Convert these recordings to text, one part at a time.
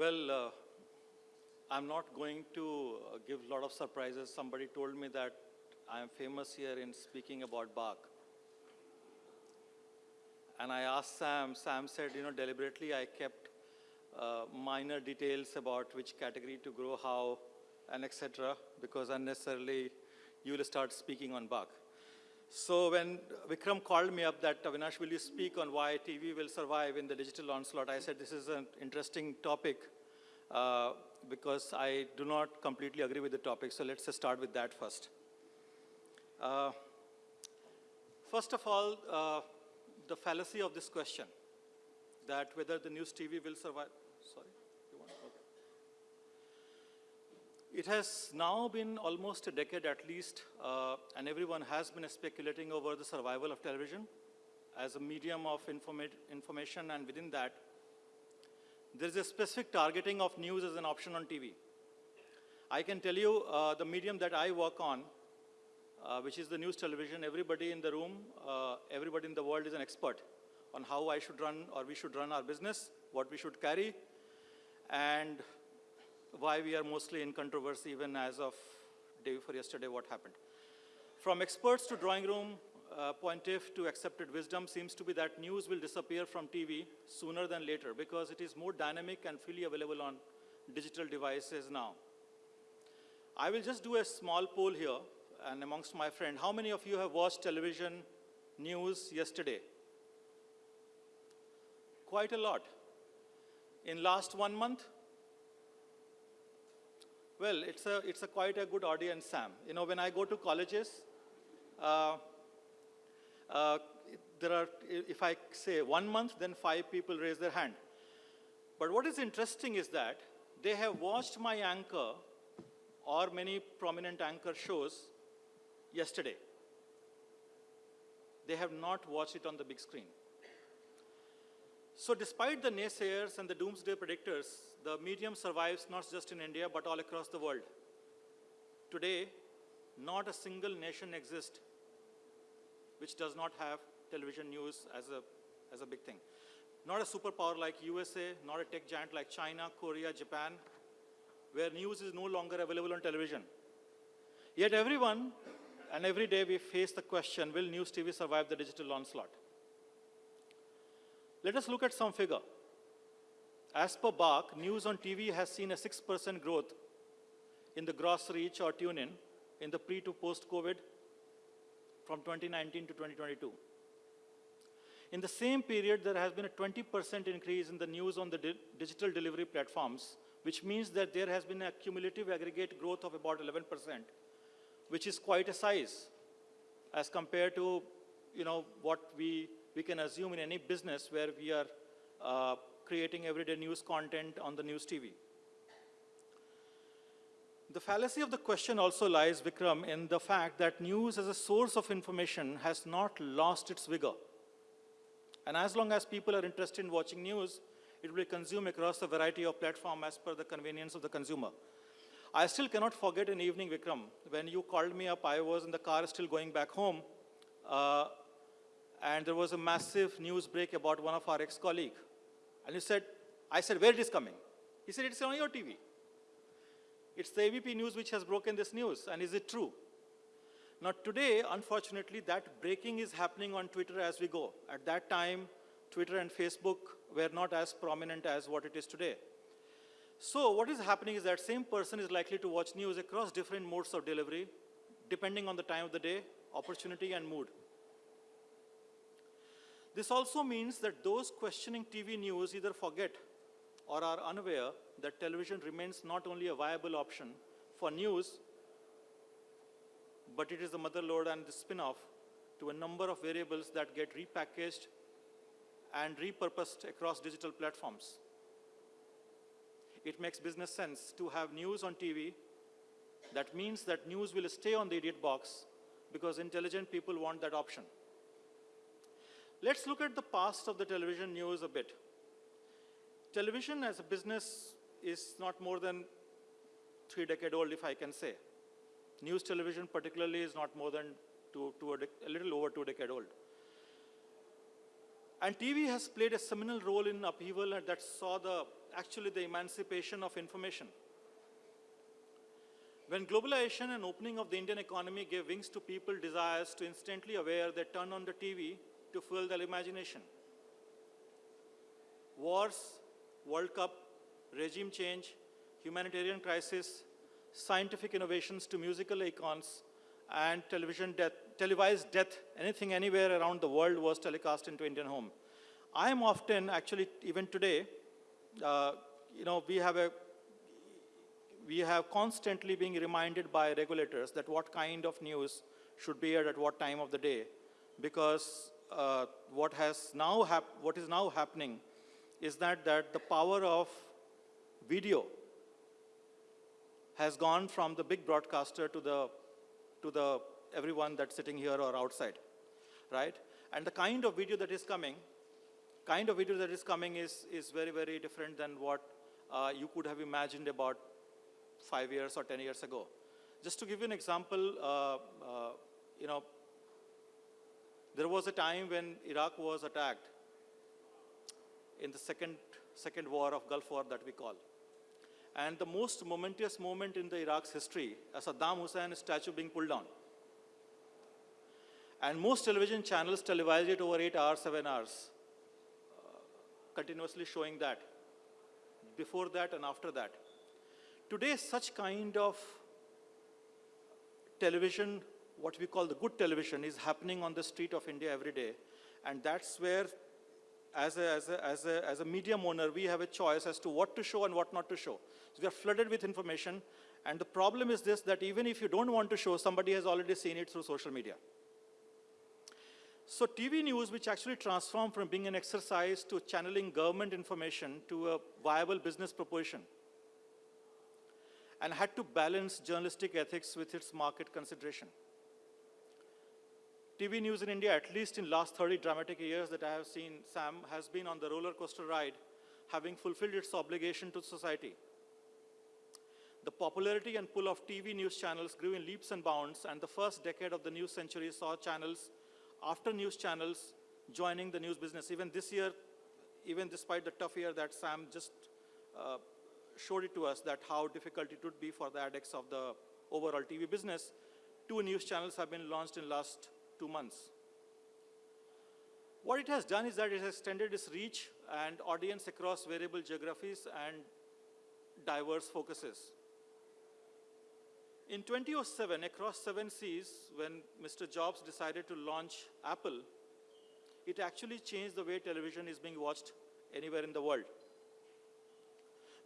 Well, uh, I'm not going to uh, give a lot of surprises. Somebody told me that I am famous here in speaking about BARC. And I asked Sam, Sam said, you know, deliberately I kept uh, minor details about which category to grow, how, and etc. because unnecessarily you will start speaking on BARC. So when Vikram called me up that, Avinash, will you speak on why TV will survive in the digital onslaught? I said, this is an interesting topic uh, because I do not completely agree with the topic. So let's start with that first. Uh, first of all, uh, the fallacy of this question, that whether the news TV will survive. Sorry, you want? Okay. It has now been almost a decade at least, uh, and everyone has been speculating over the survival of television as a medium of informa information, and within that, there is a specific targeting of news as an option on TV. I can tell you uh, the medium that I work on, uh, which is the news television, everybody in the room, uh, everybody in the world is an expert on how I should run or we should run our business, what we should carry, and why we are mostly in controversy even as of day before yesterday what happened. From experts to drawing room, uh, pontiff to accepted wisdom seems to be that news will disappear from TV sooner than later because it is more dynamic and freely available on digital devices now. I will just do a small poll here and amongst my friend, how many of you have watched television news yesterday? Quite a lot. In last one month? Well, it's a, it's a quite a good audience, Sam. You know, when I go to colleges, uh, uh, there are, if I say one month, then five people raise their hand. But what is interesting is that they have watched my anchor or many prominent anchor shows yesterday. They have not watched it on the big screen. So despite the naysayers and the doomsday predictors, the medium survives not just in India, but all across the world. Today, not a single nation exists which does not have television news as a, as a big thing. Not a superpower like USA, not a tech giant like China, Korea, Japan, where news is no longer available on television. Yet everyone and every day we face the question, will news TV survive the digital onslaught? Let us look at some figure. As per BARC, news on TV has seen a 6% growth in the gross reach or tune-in in the pre to post-COVID from 2019 to 2022. In the same period, there has been a 20% increase in the news on the di digital delivery platforms, which means that there has been a cumulative aggregate growth of about 11%, which is quite a size as compared to you know, what we, we can assume in any business where we are uh, creating everyday news content on the news TV. The fallacy of the question also lies, Vikram, in the fact that news as a source of information has not lost its vigor. And as long as people are interested in watching news, it will be consumed across a variety of platforms as per the convenience of the consumer. I still cannot forget an evening, Vikram, when you called me up, I was in the car still going back home, uh, and there was a massive news break about one of our ex-colleague. And you said, I said, where it is coming? He said, it's on your TV. It's the ABP News which has broken this news, and is it true? Now today, unfortunately, that breaking is happening on Twitter as we go. At that time, Twitter and Facebook were not as prominent as what it is today. So what is happening is that same person is likely to watch news across different modes of delivery, depending on the time of the day, opportunity, and mood. This also means that those questioning TV news either forget or are unaware that television remains not only a viable option for news, but it is the mother lode and the spin-off to a number of variables that get repackaged and repurposed across digital platforms. It makes business sense to have news on TV. That means that news will stay on the idiot box because intelligent people want that option. Let's look at the past of the television news a bit. Television as a business is not more than three decade old, if I can say. News television particularly is not more than two, two a, little over two decade old. And TV has played a seminal role in upheaval that saw the actually the emancipation of information. When globalization and opening of the Indian economy gave wings to people desires to instantly aware, they turned on the TV to fuel their imagination. Wars, World Cup, regime change, humanitarian crisis, scientific innovations to musical icons, and television death, televised death, anything anywhere around the world was telecast into Indian home. I am often, actually, even today, uh, you know, we have a we have constantly being reminded by regulators that what kind of news should be aired at what time of the day, because uh, what has now what is now happening is that that the power of video has gone from the big broadcaster to the to the everyone that's sitting here or outside, right? And the kind of video that is coming, kind of video that is coming is is very very different than what uh, you could have imagined about five years or 10 years ago. Just to give you an example, uh, uh, you know, there was a time when Iraq was attacked in the second, second war of Gulf War that we call. And the most momentous moment in the Iraq's history, Saddam Hussein statue being pulled down. And most television channels televised it over eight hours, seven hours, uh, continuously showing that, before that and after that. Today, such kind of television, what we call the good television, is happening on the street of India every day. And that's where, as a, as a, as a, as a medium owner, we have a choice as to what to show and what not to show. So we are flooded with information. And the problem is this, that even if you don't want to show, somebody has already seen it through social media. So TV news, which actually transformed from being an exercise to channeling government information to a viable business proposition, and had to balance journalistic ethics with its market consideration. TV news in India, at least in last 30 dramatic years that I have seen, Sam, has been on the roller coaster ride, having fulfilled its obligation to society. The popularity and pull of TV news channels grew in leaps and bounds, and the first decade of the new century saw channels after news channels joining the news business. Even this year, even despite the tough year that Sam just uh, showed it to us that how difficult it would be for the addicts of the overall TV business. Two news channels have been launched in last two months. What it has done is that it has extended its reach and audience across variable geographies and diverse focuses. In 2007, across seven seas, when Mr. Jobs decided to launch Apple, it actually changed the way television is being watched anywhere in the world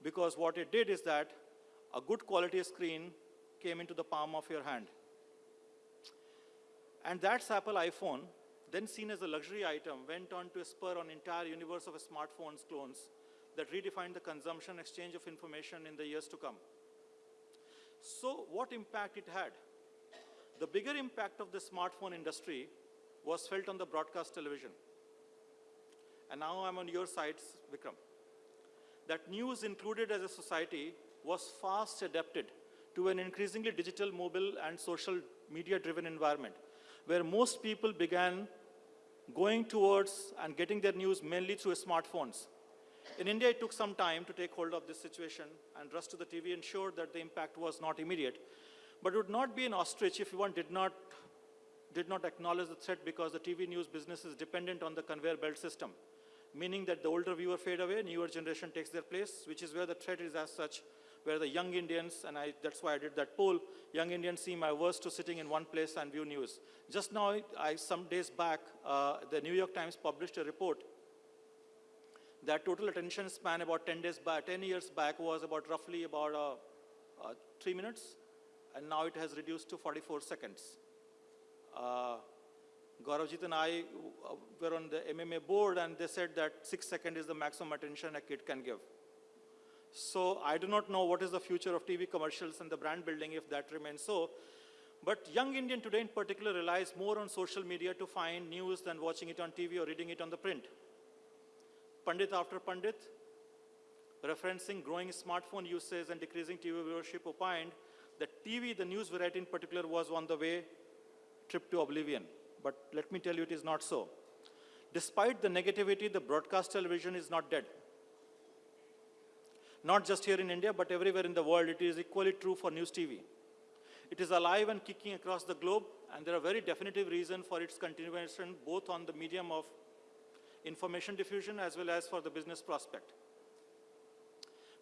because what it did is that a good quality screen came into the palm of your hand. And that's Apple iPhone, then seen as a luxury item, went on to spur an entire universe of smartphones clones that redefined the consumption exchange of information in the years to come. So what impact it had? The bigger impact of the smartphone industry was felt on the broadcast television. And now I'm on your side, Vikram that news included as a society was fast adapted to an increasingly digital, mobile, and social media-driven environment, where most people began going towards and getting their news mainly through smartphones. In India, it took some time to take hold of this situation, and Rush to the TV ensured that the impact was not immediate. But it would not be an ostrich if one did not, did not acknowledge the threat because the TV news business is dependent on the conveyor belt system meaning that the older viewer fade away, newer generation takes their place, which is where the threat is as such, where the young Indians, and I, that's why I did that poll, young Indians seem averse to sitting in one place and view news. Just now, I, some days back, uh, the New York Times published a report that total attention span about 10 days back, 10 years back was about roughly about uh, uh, three minutes, and now it has reduced to 44 seconds. Uh, Gauravjit and I uh, were on the MMA board and they said that six seconds is the maximum attention a kid can give. So I do not know what is the future of TV commercials and the brand building if that remains so. But young Indian today in particular relies more on social media to find news than watching it on TV or reading it on the print. Pandit after Pandit, referencing growing smartphone usage and decreasing TV viewership opined that TV, the news variety in particular, was on the way trip to oblivion but let me tell you it is not so. Despite the negativity, the broadcast television is not dead. Not just here in India, but everywhere in the world, it is equally true for news TV. It is alive and kicking across the globe, and there are very definitive reasons for its continuation, both on the medium of information diffusion as well as for the business prospect.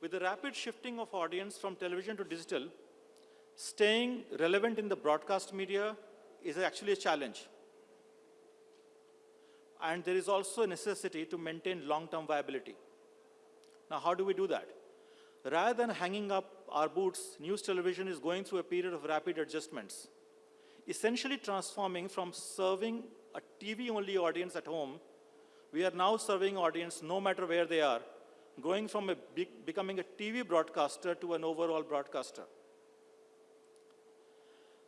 With the rapid shifting of audience from television to digital, staying relevant in the broadcast media is actually a challenge. And there is also a necessity to maintain long-term viability. Now, how do we do that? Rather than hanging up our boots, news television is going through a period of rapid adjustments, essentially transforming from serving a TV-only audience at home, we are now serving audience no matter where they are, going from a big, becoming a TV broadcaster to an overall broadcaster.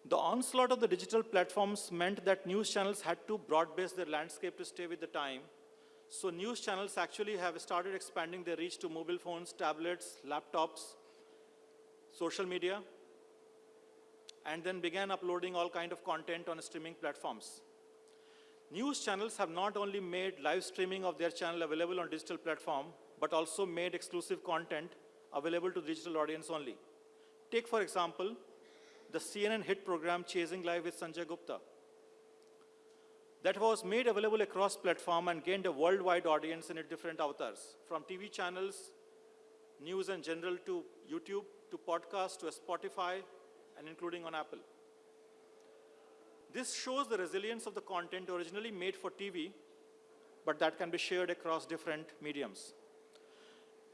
The onslaught of the digital platforms meant that news channels had to broad-base their landscape to stay with the time. So news channels actually have started expanding their reach to mobile phones, tablets, laptops, social media, and then began uploading all kind of content on streaming platforms. News channels have not only made live streaming of their channel available on digital platform, but also made exclusive content available to digital audience only. Take, for example, the CNN hit program Chasing Life with Sanjay Gupta. That was made available across platform and gained a worldwide audience in different avatars, from TV channels, news in general to YouTube, to podcast, to Spotify, and including on Apple. This shows the resilience of the content originally made for TV, but that can be shared across different mediums.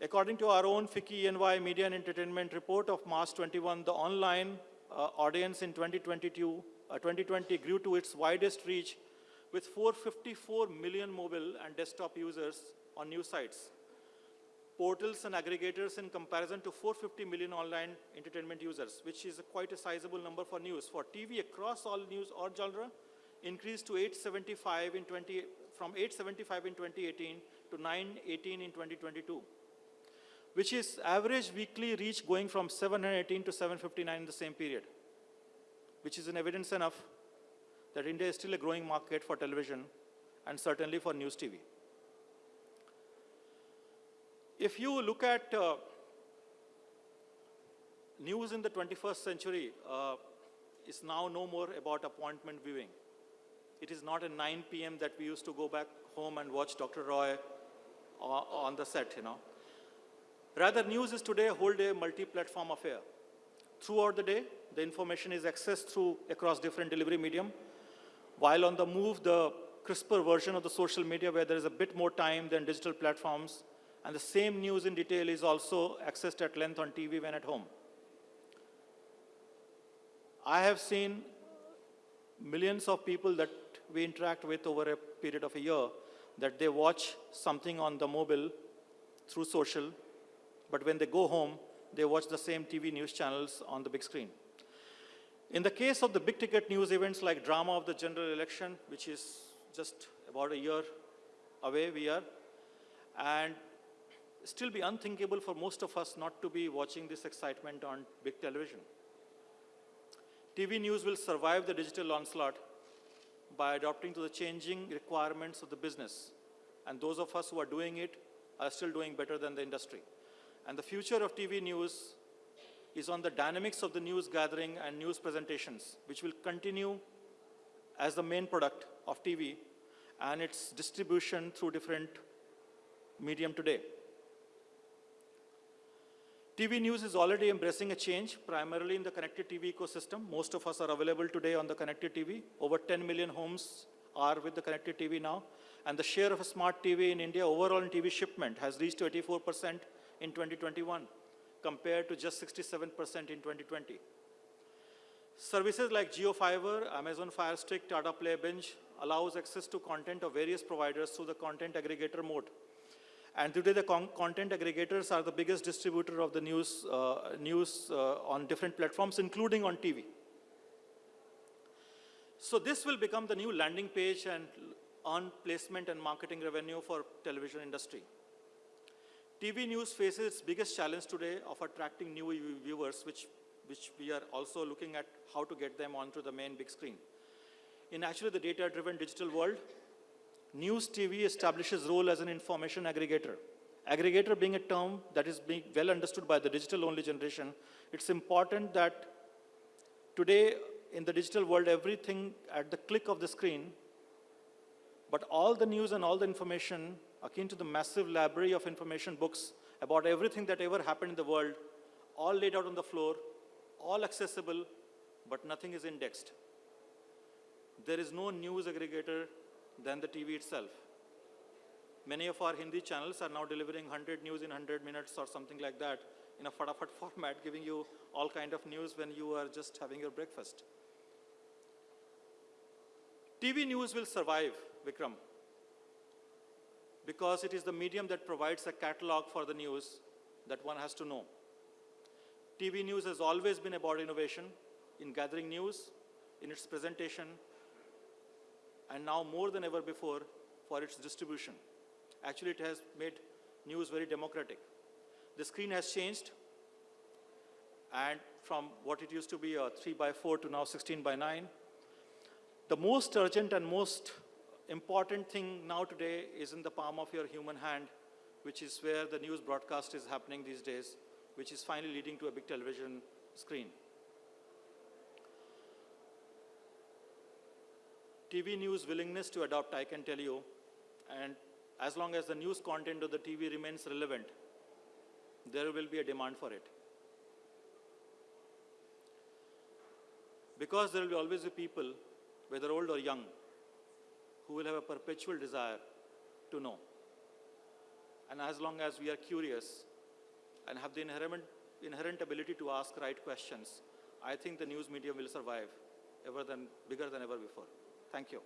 According to our own FICCI ENY Media and Entertainment report of March 21, the online uh, audience in 2022, uh, 2020 grew to its widest reach with 454 million mobile and desktop users on news sites, portals and aggregators in comparison to 450 million online entertainment users, which is a quite a sizable number for news. For TV across all news or genre, increased to 875 in 20, from 875 in 2018 to 918 in 2022 which is average weekly reach going from 718 to 759 in the same period, which is an evidence enough that India is still a growing market for television and certainly for news TV. If you look at uh, news in the 21st century, uh, now no more about appointment viewing. It is not at 9 p.m. that we used to go back home and watch Dr. Roy uh, on the set, you know. Rather, news is today a whole day multi-platform affair. Throughout the day, the information is accessed through across different delivery medium. While on the move, the crisper version of the social media where there is a bit more time than digital platforms, and the same news in detail is also accessed at length on TV when at home. I have seen millions of people that we interact with over a period of a year that they watch something on the mobile through social but when they go home, they watch the same TV news channels on the big screen. In the case of the big ticket news events like drama of the general election, which is just about a year away we are, and still be unthinkable for most of us not to be watching this excitement on big television. TV news will survive the digital onslaught by adapting to the changing requirements of the business. And those of us who are doing it are still doing better than the industry. And the future of TV news is on the dynamics of the news gathering and news presentations, which will continue as the main product of TV and its distribution through different medium today. TV news is already embracing a change, primarily in the connected TV ecosystem. Most of us are available today on the connected TV. Over 10 million homes are with the connected TV now. And the share of a smart TV in India overall in TV shipment has reached 84% in 2021 compared to just 67% in 2020. Services like JioFiber, Amazon Fire Stick, Tata Play allows access to content of various providers through the content aggregator mode. And today the con content aggregators are the biggest distributor of the news, uh, news uh, on different platforms, including on TV. So this will become the new landing page and earn placement and marketing revenue for television industry. TV news faces its biggest challenge today of attracting new viewers, which, which we are also looking at how to get them onto the main big screen. In actually the data-driven digital world, news TV establishes role as an information aggregator, aggregator being a term that is being well understood by the digital-only generation, it's important that today in the digital world, everything at the click of the screen, but all the news and all the information akin to the massive library of information books about everything that ever happened in the world, all laid out on the floor, all accessible, but nothing is indexed. There is no news aggregator than the TV itself. Many of our Hindi channels are now delivering 100 news in 100 minutes or something like that in a fatafat format, giving you all kind of news when you are just having your breakfast. TV news will survive, Vikram, because it is the medium that provides a catalog for the news that one has to know. TV news has always been about innovation in gathering news, in its presentation, and now more than ever before for its distribution. Actually, it has made news very democratic. The screen has changed, and from what it used to be a 3 by 4 to now 16 by 9. The most urgent and most important thing now today is in the palm of your human hand, which is where the news broadcast is happening these days, which is finally leading to a big television screen. TV news willingness to adopt, I can tell you, and as long as the news content of the TV remains relevant, there will be a demand for it. Because there will be always be people, whether old or young, who will have a perpetual desire to know. And as long as we are curious and have the inherent, inherent ability to ask right questions, I think the news medium will survive ever than, bigger than ever before. Thank you.